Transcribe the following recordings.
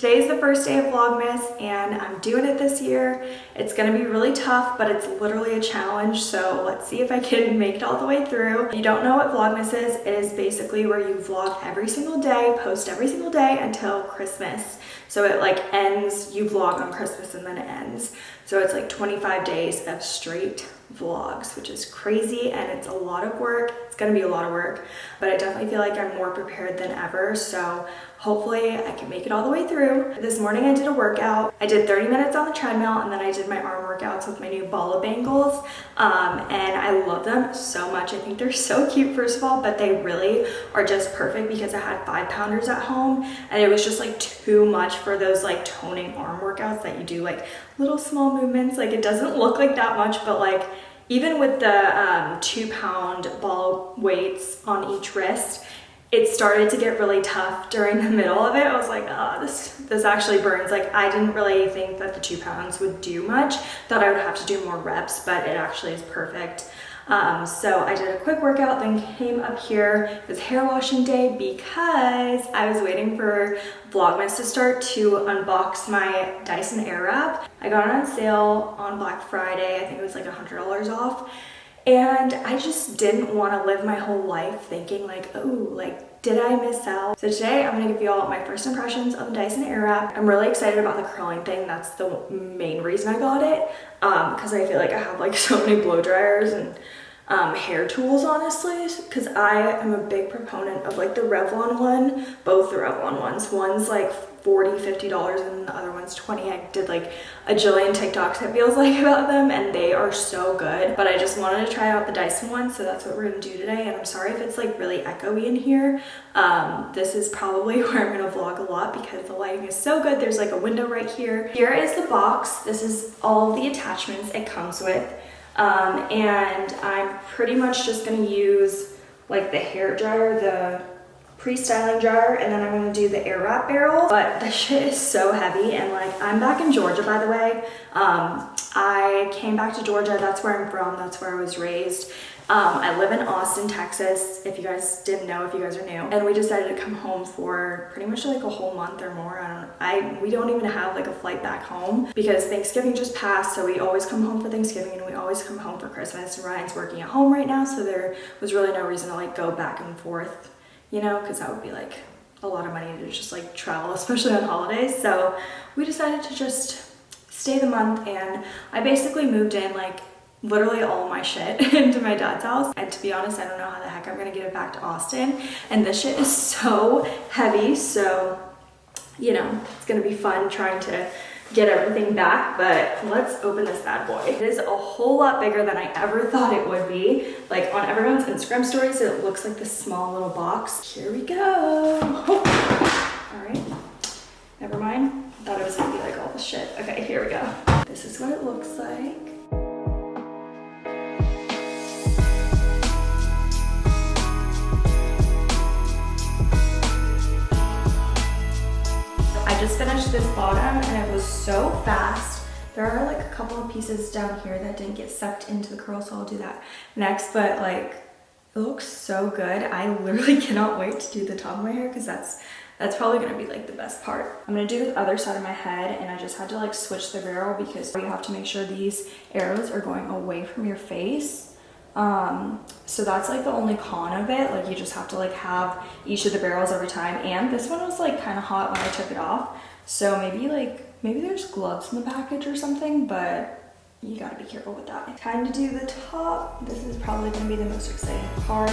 vlog. Today is the first day of Vlogmas and I'm doing it this year. It's gonna be really tough, but it's literally a challenge. So let's see if I can make it all the way through. If you don't know what Vlogmas is, it is basically where you vlog every single day, post every single day until Christmas. So it like ends, you vlog on Christmas and then it ends. So it's like 25 days of straight vlogs, which is crazy and it's a lot of work. It's gonna be a lot of work, but I definitely feel like I'm more prepared than ever. So hopefully I can make it all the way through. This morning I did a workout. I did 30 minutes on the treadmill and then I did my arm workouts with my new Bala bangles. Um, and I love them so much. I think they're so cute, first of all, but they really are just perfect because I had five pounders at home and it was just like too much for those like toning arm workouts that you do like little small movements. Like it doesn't look like that much, but like even with the um, two pound ball weights on each wrist, it started to get really tough during the middle of it. I was like, oh, this, this actually burns. Like I didn't really think that the two pounds would do much. Thought I would have to do more reps, but it actually is perfect. Um, so I did a quick workout, then came up here. It was hair washing day because I was waiting for Vlogmas to start to unbox my Dyson Airwrap. I got it on sale on Black Friday. I think it was like a $100 off. And I just didn't want to live my whole life thinking like, oh, like, did I miss out? So today I'm gonna give you all my first impressions of the Dyson Airwrap. I'm really excited about the curling thing. That's the main reason I got it. Um, cause I feel like I have like so many blow dryers and um, hair tools honestly because I am a big proponent of like the Revlon one both the Revlon ones. One's like 40 50 dollars and the other one's 20 I did like a jillion TikToks it feels like about them and they are so good but I just wanted to try out the Dyson one so that's what we're gonna do today and I'm sorry if it's like really echoey in here. Um, this is probably where I'm gonna vlog a lot because the lighting is so good. There's like a window right here. Here is the box. This is all the attachments it comes with um, and I'm pretty much just gonna use like the hair dryer, the pre-styling dryer, and then I'm gonna do the air wrap barrel. But the shit is so heavy and like, I'm back in Georgia, by the way. Um, I came back to Georgia, that's where I'm from, that's where I was raised. Um, I live in Austin, Texas, if you guys didn't know, if you guys are new. And we decided to come home for pretty much like a whole month or more. I don't I we don't even have like a flight back home because Thanksgiving just passed. So we always come home for Thanksgiving and we always come home for Christmas. And Ryan's working at home right now. So there was really no reason to like go back and forth, you know, because that would be like a lot of money to just like travel, especially on holidays. So we decided to just stay the month and I basically moved in like literally all my shit into my dad's house. And to be honest, I don't know how the heck I'm gonna get it back to Austin. And this shit is so heavy. So, you know, it's gonna be fun trying to get everything back, but let's open this bad boy. It is a whole lot bigger than I ever thought it would be. Like on everyone's Instagram stories, it looks like this small little box. Here we go. fast. There are like a couple of pieces down here that didn't get sucked into the curl, so I'll do that next. But like, it looks so good. I literally cannot wait to do the top of my hair because that's that's probably gonna be like the best part. I'm gonna do the other side of my head and I just had to like switch the barrel because you have to make sure these arrows are going away from your face um so that's like the only con of it like you just have to like have each of the barrels every time and this one was like kind of hot when i took it off so maybe like maybe there's gloves in the package or something but you gotta be careful with that. Time to do the top. This is probably gonna be the most exciting part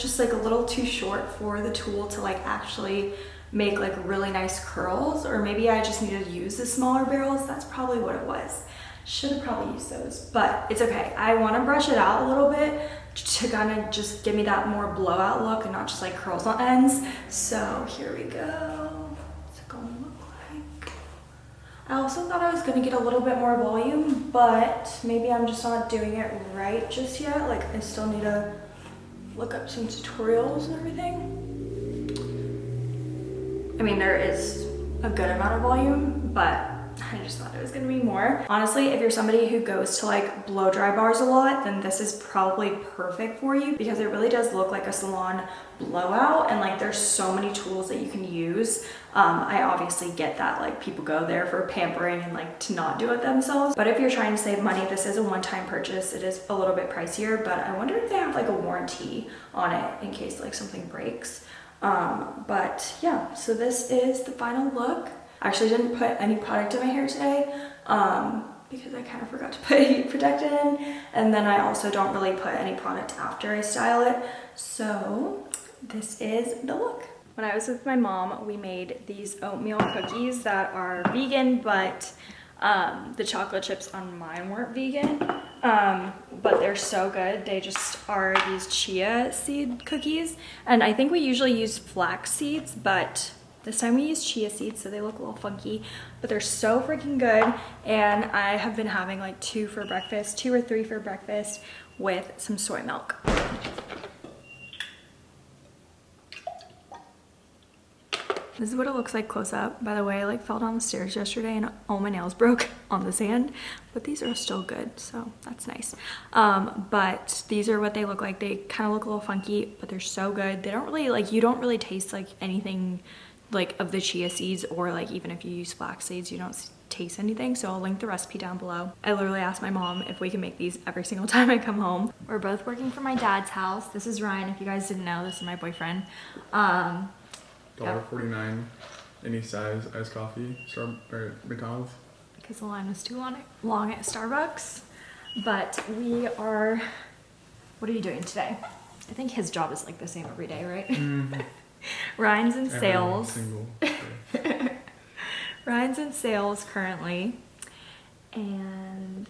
just like a little too short for the tool to like actually make like really nice curls or maybe I just needed to use the smaller barrels. That's probably what it was. Should have probably used those, but it's okay. I want to brush it out a little bit to kind of just give me that more blowout look and not just like curls on ends. So here we go. What's it gonna look like? I also thought I was gonna get a little bit more volume, but maybe I'm just not doing it right just yet. Like I still need to look up some tutorials and everything. I mean, there is a good amount of volume, but I just thought it was gonna be more. Honestly, if you're somebody who goes to like blow dry bars a lot, then this is probably perfect for you because it really does look like a salon blowout and like there's so many tools that you can use. Um, I obviously get that like people go there for pampering and like to not do it themselves. But if you're trying to save money, this is a one-time purchase. It is a little bit pricier, but I wonder if they have like a warranty on it in case like something breaks. Um, but yeah, so this is the final look. Actually didn't put any product in my hair today um, because I kind of forgot to put heat protectant in. And then I also don't really put any product after I style it. So this is the look. When I was with my mom, we made these oatmeal cookies that are vegan, but um, the chocolate chips on mine weren't vegan, um, but they're so good. They just are these chia seed cookies. And I think we usually use flax seeds, but this time we used chia seeds, so they look a little funky, but they're so freaking good. And I have been having like two for breakfast, two or three for breakfast with some soy milk. This is what it looks like close up. By the way, I like fell down the stairs yesterday and all my nails broke on the sand, but these are still good, so that's nice. Um, but these are what they look like. They kind of look a little funky, but they're so good. They don't really, like, you don't really taste like anything like of the chia seeds or like even if you use flax seeds, you don't taste anything. So I'll link the recipe down below. I literally asked my mom if we can make these every single time I come home. We're both working for my dad's house. This is Ryan. If you guys didn't know, this is my boyfriend. Um, $1.49 any size iced coffee, Star or McDonald's. Because the line was too long, long at Starbucks. But we are, what are you doing today? I think his job is like the same every day, right? Mm -hmm. Ryan's in sales. Ryan's in sales currently. And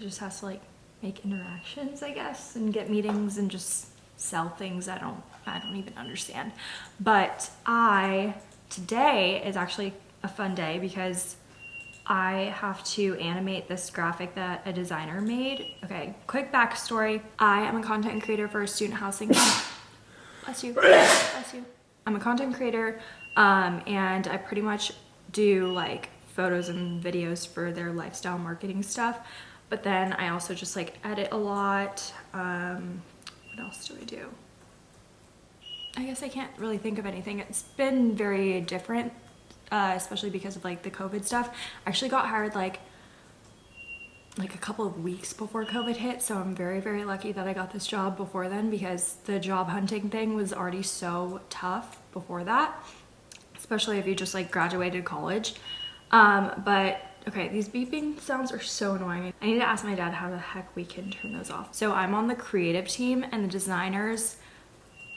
just has to like make interactions, I guess, and get meetings and just sell things I don't I don't even understand. But I, today is actually a fun day because I have to animate this graphic that a designer made. Okay, quick backstory. I am a content creator for a student housing. Bless you. Bless you. I'm a content creator um, and I pretty much do like photos and videos for their lifestyle marketing stuff. But then I also just like edit a lot. Um, what else do I do? I guess I can't really think of anything. It's been very different, uh, especially because of like the COVID stuff. I actually got hired like like a couple of weeks before COVID hit, so I'm very, very lucky that I got this job before then because the job hunting thing was already so tough before that, especially if you just like graduated college. Um, but okay, these beeping sounds are so annoying. I need to ask my dad how the heck we can turn those off. So I'm on the creative team and the designers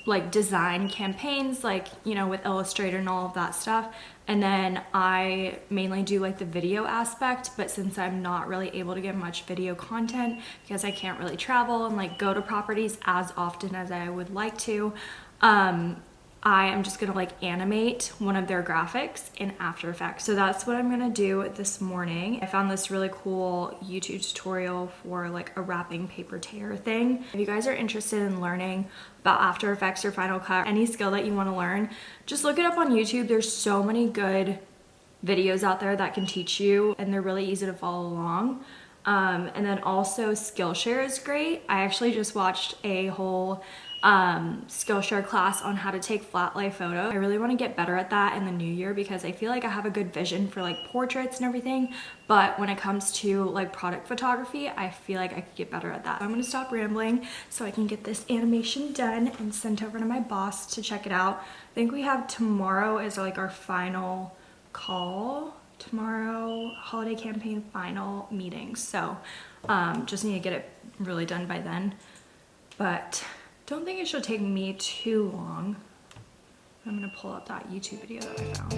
like design campaigns like you know with illustrator and all of that stuff. And then i mainly do like the video aspect but since i'm not really able to get much video content because i can't really travel and like go to properties as often as i would like to um I am just gonna like animate one of their graphics in After Effects. So that's what I'm gonna do this morning. I found this really cool YouTube tutorial for like a wrapping paper tear thing. If you guys are interested in learning about After Effects or Final Cut, any skill that you wanna learn, just look it up on YouTube. There's so many good videos out there that can teach you and they're really easy to follow along. Um, and then also Skillshare is great. I actually just watched a whole um, Skillshare class on how to take flat lay photo. I really want to get better at that in the new year because I feel like I have a good vision for like portraits and everything, but when it comes to like product photography, I feel like I could get better at that. I'm gonna stop rambling so I can get this animation done and sent over to my boss to check it out. I think we have tomorrow is like our final call tomorrow holiday campaign final meeting so um, just need to get it really done by then but don't think it should take me too long. I'm gonna pull up that YouTube video that I found.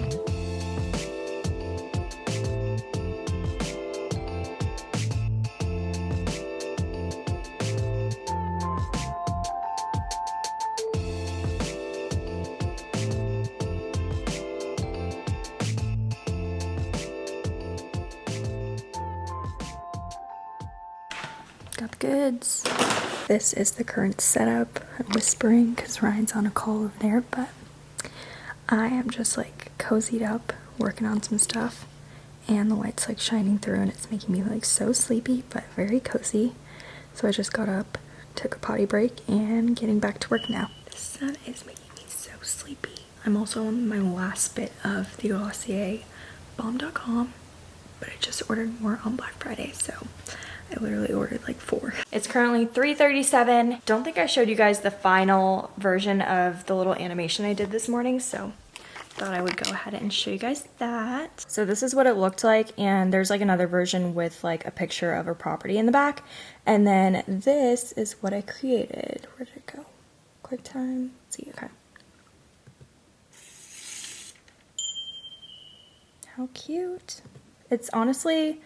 Got the goods. This is the current setup. I'm whispering because Ryan's on a call over there, but I am just like cozied up, working on some stuff, and the light's like shining through and it's making me like so sleepy, but very cozy. So I just got up, took a potty break, and getting back to work now. The sun is making me so sleepy. I'm also on my last bit of the Glossier Balm Dotcom, but I just ordered more on Black Friday, so I literally ordered like four. It's currently 3.37. Don't think I showed you guys the final version of the little animation I did this morning, so thought I would go ahead and show you guys that. So this is what it looked like, and there's like another version with like a picture of a property in the back. And then this is what I created. Where did it go? QuickTime. Let's see, okay. How cute. It's honestly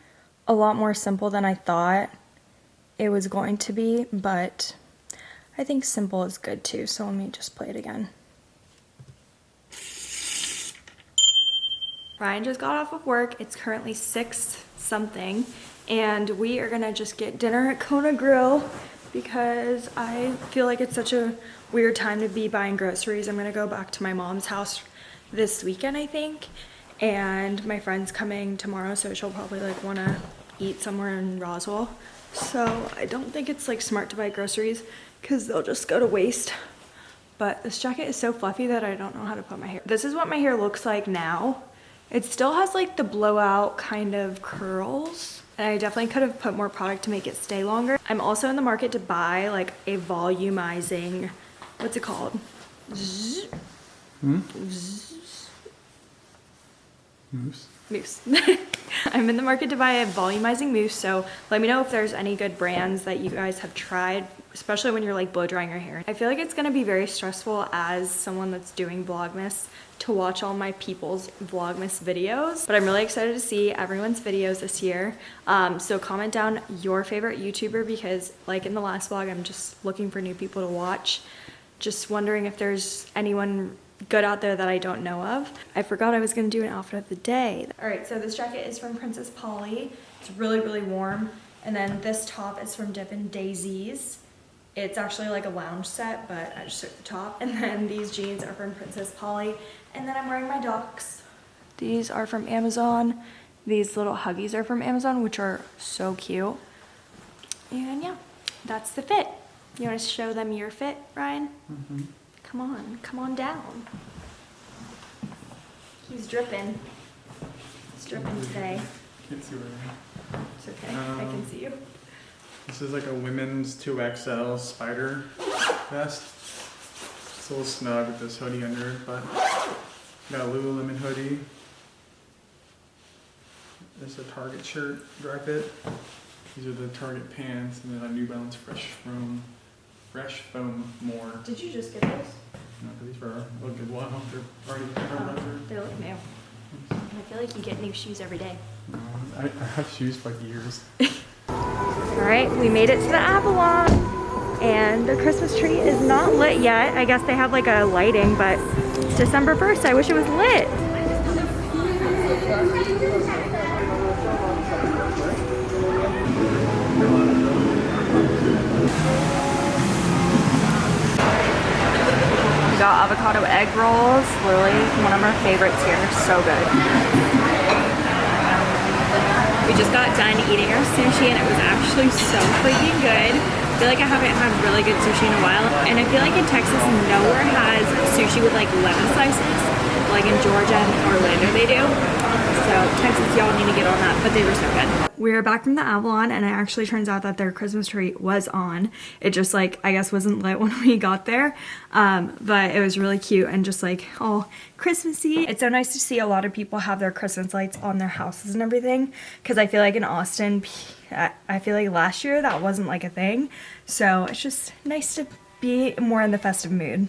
a lot more simple than I thought it was going to be, but I think simple is good too, so let me just play it again. Ryan just got off of work. It's currently six something, and we are gonna just get dinner at Kona Grill because I feel like it's such a weird time to be buying groceries. I'm gonna go back to my mom's house this weekend, I think, and my friend's coming tomorrow, so she'll probably like wanna eat somewhere in Roswell. So I don't think it's like smart to buy groceries because they'll just go to waste. But this jacket is so fluffy that I don't know how to put my hair. This is what my hair looks like now. It still has like the blowout kind of curls. And I definitely could have put more product to make it stay longer. I'm also in the market to buy like a volumizing, what's it called? Zzz. Zzz. Moose. Mousse. I'm in the market to buy a volumizing mousse, so let me know if there's any good brands that you guys have tried, especially when you're like blow drying your hair. I feel like it's gonna be very stressful as someone that's doing Vlogmas to watch all my people's Vlogmas videos, but I'm really excited to see everyone's videos this year. Um, so comment down your favorite YouTuber because like in the last vlog, I'm just looking for new people to watch. Just wondering if there's anyone good out there that I don't know of. I forgot I was gonna do an outfit of the day. All right, so this jacket is from Princess Polly. It's really, really warm. And then this top is from Dippin' Daisy's. It's actually like a lounge set, but I just took the top. And then these jeans are from Princess Polly. And then I'm wearing my Docs. These are from Amazon. These little Huggies are from Amazon, which are so cute. And yeah, that's the fit. You wanna show them your fit, Ryan? Mm-hmm. Come on, come on down. He's dripping. He's dripping today. Can't see where I am. It's okay, I can Um, see you. This is like a women's 2XL spider vest. It's a little snug with this hoodie under it, but got a Lululemon hoodie. There's a Target shirt, dry fit. These are the Target pants, and then a New Balance Fresh Foam, Fresh Foam More. Did you just get those? No, these were a good while. They're already covered Oh, they look new. I feel like you get new shoes every day. Um, I, I have shoes for years. All right, we made it to the Avalon and the Christmas tree is not lit yet. I guess they have like a lighting, but it's December 1st. I wish it was lit. Got avocado egg rolls, literally one of our favorites here, so good. We just got done eating our sushi and it was actually so freaking good. I feel like I haven't had really good sushi in a while. And I feel like in Texas, nowhere has sushi with like lemon slices. Like in Georgia and Orlando they do. So Texas, y'all need to get on that, but they were so good. We're back from the Avalon and it actually turns out that their Christmas tree was on. It just like, I guess wasn't lit when we got there. Um, but it was really cute and just like all Christmassy. It's so nice to see a lot of people have their Christmas lights on their houses and everything. Cause I feel like in Austin, I feel like last year that wasn't like a thing. So it's just nice to be more in the festive mood.